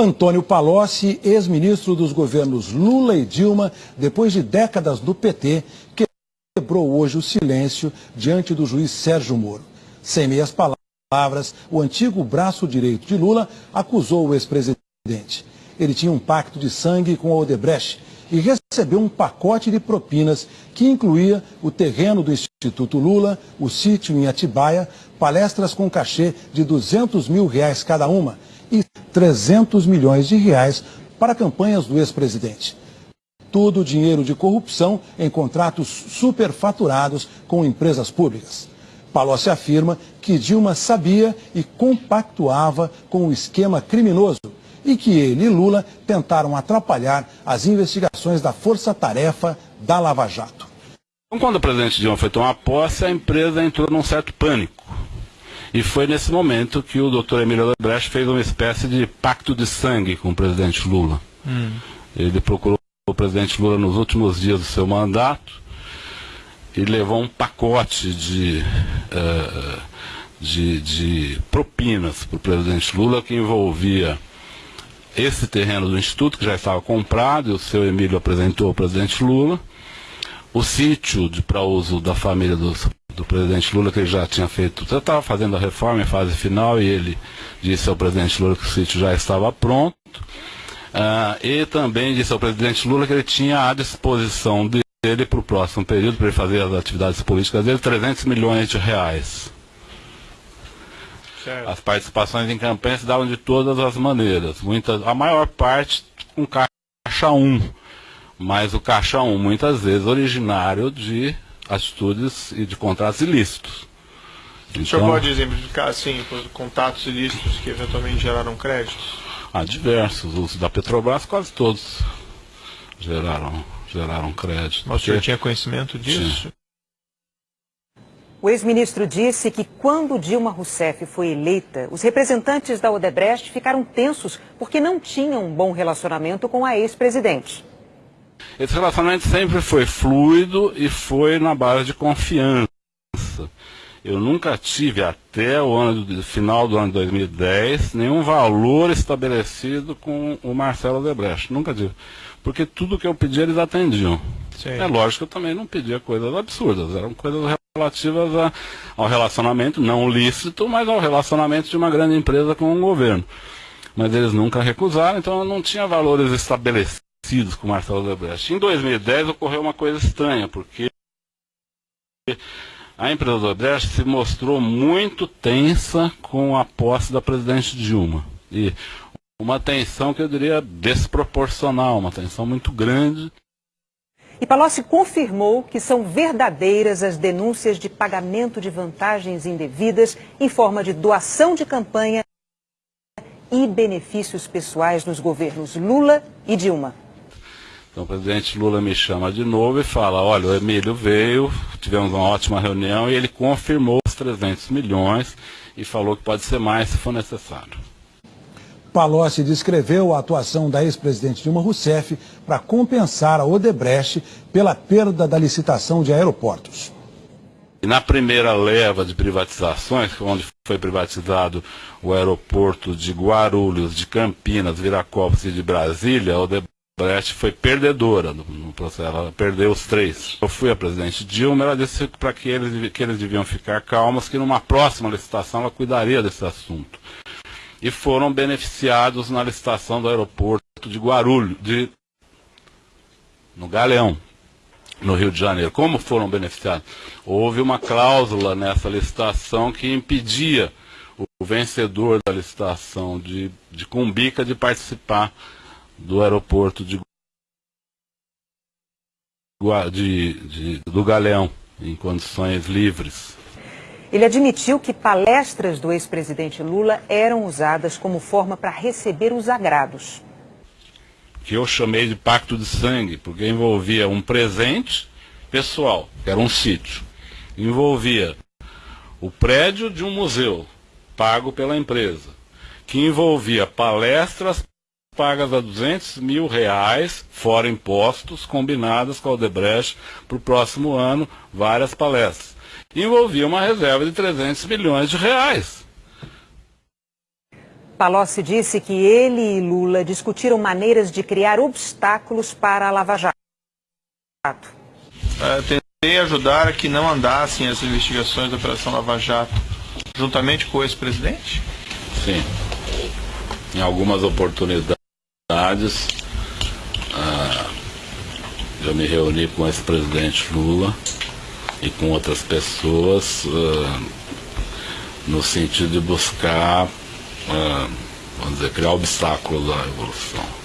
Antônio Palocci, ex-ministro dos governos Lula e Dilma, depois de décadas do PT, quebrou hoje o silêncio diante do juiz Sérgio Moro. Sem meias palavras, o antigo braço direito de Lula acusou o ex-presidente. Ele tinha um pacto de sangue com a Odebrecht e recebeu um pacote de propinas que incluía o terreno do Instituto Lula, o sítio em Atibaia, palestras com cachê de 200 mil reais cada uma e 300 milhões de reais para campanhas do ex-presidente. Tudo dinheiro de corrupção em contratos superfaturados com empresas públicas. Palocci afirma que Dilma sabia e compactuava com o esquema criminoso e que ele e Lula tentaram atrapalhar as investigações da Força Tarefa da Lava Jato. Então, quando o presidente Dilma foi tomar posse, a empresa entrou num certo pânico. E foi nesse momento que o doutor Emílio Odebrecht fez uma espécie de pacto de sangue com o presidente Lula. Hum. Ele procurou o presidente Lula nos últimos dias do seu mandato e levou um pacote de, uh, de, de propinas para o presidente Lula que envolvia esse terreno do Instituto, que já estava comprado, e o seu Emílio apresentou ao presidente Lula, o sítio para uso da família do, do presidente Lula, que ele já tinha feito, já estava fazendo a reforma em fase final, e ele disse ao presidente Lula que o sítio já estava pronto, uh, e também disse ao presidente Lula que ele tinha à disposição dele para o próximo período, para ele fazer as atividades políticas dele, 300 milhões de reais. Certo. As participações em campanha se davam de todas as maneiras. Muitas, a maior parte com caixa 1. Mas o caixa 1 muitas vezes originário de atitudes e de contratos ilícitos. Então, o senhor então- pode exemplificar assim, contatos ilícitos que eventualmente geraram créditos? Há diversos. Os da Petrobras quase todos geraram, geraram crédito. Mas o senhor tinha conhecimento disso? Tinha. O ex-ministro disse que quando Dilma Rousseff foi eleita, os representantes da Odebrecht ficaram tensos porque não tinham um bom relacionamento com a ex-presidente. Esse relacionamento sempre foi fluido e foi na base de confiança. Eu nunca tive, até o ano final do ano de 2010, nenhum valor estabelecido com o Marcelo Odebrecht. Nunca tive. Porque tudo que eu pedi eles atendiam. Sim. É lógico que eu também não pedia coisas absurdas, eram coisas relativas a, ao relacionamento não lícito, mas ao relacionamento de uma grande empresa com um governo. Mas eles nunca recusaram, então não tinha valores estabelecidos com Marcelo Odebrecht. Em 2010 ocorreu uma coisa estranha, porque a empresa Odebrecht se mostrou muito tensa com a posse da presidente Dilma. E uma tensão que eu diria desproporcional, uma tensão muito grande. E Palocci confirmou que são verdadeiras as denúncias de pagamento de vantagens indevidas em forma de doação de campanha e benefícios pessoais nos governos Lula e Dilma. Então o presidente Lula me chama de novo e fala, olha, o Emílio veio, tivemos uma ótima reunião e ele confirmou os 300 milhões e falou que pode ser mais se for necessário. Palocci descreveu a atuação da ex-presidente Dilma Rousseff para compensar a Odebrecht pela perda da licitação de aeroportos. E na primeira leva de privatizações, onde foi privatizado o aeroporto de Guarulhos, de Campinas, Viracopos e de Brasília, a Odebrecht foi perdedora no, no, processo, ela perdeu os três. Eu fui a presidente Dilma, ela disse para que eles, que eles deviam ficar calmos, que numa próxima licitação ela cuidaria desse assunto e foram beneficiados na licitação do aeroporto de Guarulhos, de, no Galeão, no Rio de Janeiro. Como foram beneficiados? Houve uma cláusula nessa licitação que impedia o vencedor da licitação de, de Cumbica de participar do aeroporto de, de, de do Galeão, em condições livres. Ele admitiu que palestras do ex-presidente Lula eram usadas como forma para receber os agrados. Que eu chamei de pacto de sangue, porque envolvia um presente pessoal, que era um sítio. Envolvia o prédio de um museu, pago pela empresa. Que envolvia palestras pagas a 200 mil reais, fora impostos, combinadas com a Odebrecht para o próximo ano, várias palestras envolvia uma reserva de 300 milhões de reais. Palocci disse que ele e Lula discutiram maneiras de criar obstáculos para a Lava Jato. É, tentei ajudar a que não andassem as investigações da Operação Lava Jato, juntamente com o ex-presidente? Sim. Em algumas oportunidades, ah, eu me reuni com o ex-presidente Lula e com outras pessoas ah, no sentido de buscar, ah, vamos dizer, criar obstáculos à evolução.